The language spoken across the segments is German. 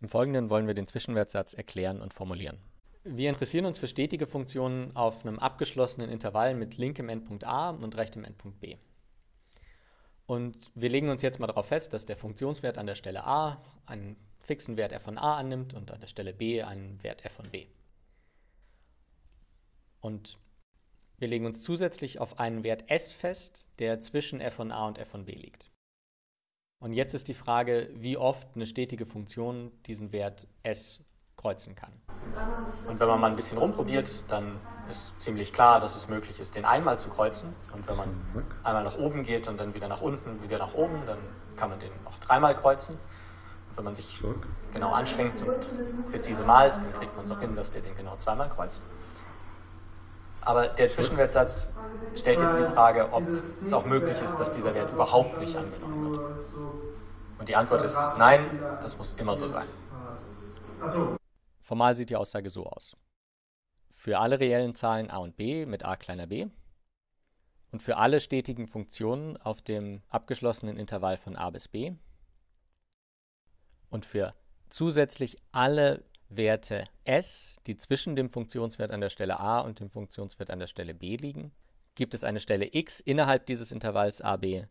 Im Folgenden wollen wir den Zwischenwertsatz erklären und formulieren. Wir interessieren uns für stetige Funktionen auf einem abgeschlossenen Intervall mit linkem Endpunkt a und rechtem Endpunkt b. Und wir legen uns jetzt mal darauf fest, dass der Funktionswert an der Stelle a einen fixen Wert f von a annimmt und an der Stelle b einen Wert f von b. Und wir legen uns zusätzlich auf einen Wert s fest, der zwischen f von a und f von b liegt. Und jetzt ist die Frage, wie oft eine stetige Funktion diesen Wert s kreuzen kann. Und wenn man mal ein bisschen rumprobiert, dann ist ziemlich klar, dass es möglich ist, den einmal zu kreuzen. Und wenn man einmal nach oben geht und dann wieder nach unten, wieder nach oben, dann kann man den auch dreimal kreuzen. Und wenn man sich genau anstrengt und präzise malt, dann kriegt man es auch hin, dass der den genau zweimal kreuzt. Aber der Zwischenwertsatz stellt jetzt die Frage, ob es auch möglich ist, dass dieser Wert überhaupt nicht angenommen wird. Und die Antwort ist nein, das muss immer so sein. Formal sieht die Aussage so aus. Für alle reellen Zahlen a und b mit a kleiner b und für alle stetigen Funktionen auf dem abgeschlossenen Intervall von a bis b und für zusätzlich alle Werte s, die zwischen dem Funktionswert an der Stelle a und dem Funktionswert an der Stelle b liegen, gibt es eine Stelle x innerhalb dieses Intervalls a, b,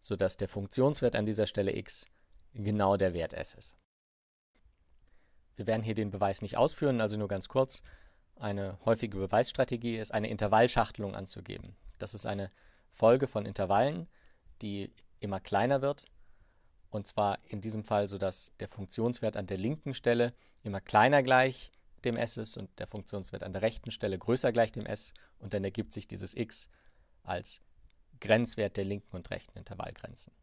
sodass der Funktionswert an dieser Stelle x genau der Wert s ist. Wir werden hier den Beweis nicht ausführen, also nur ganz kurz. Eine häufige Beweisstrategie ist, eine Intervallschachtelung anzugeben. Das ist eine Folge von Intervallen, die immer kleiner wird. Und zwar in diesem Fall, sodass der Funktionswert an der linken Stelle immer kleiner gleich dem s ist und der Funktionswert an der rechten Stelle größer gleich dem s. Und dann ergibt sich dieses x als Grenzwert der linken und rechten Intervallgrenzen.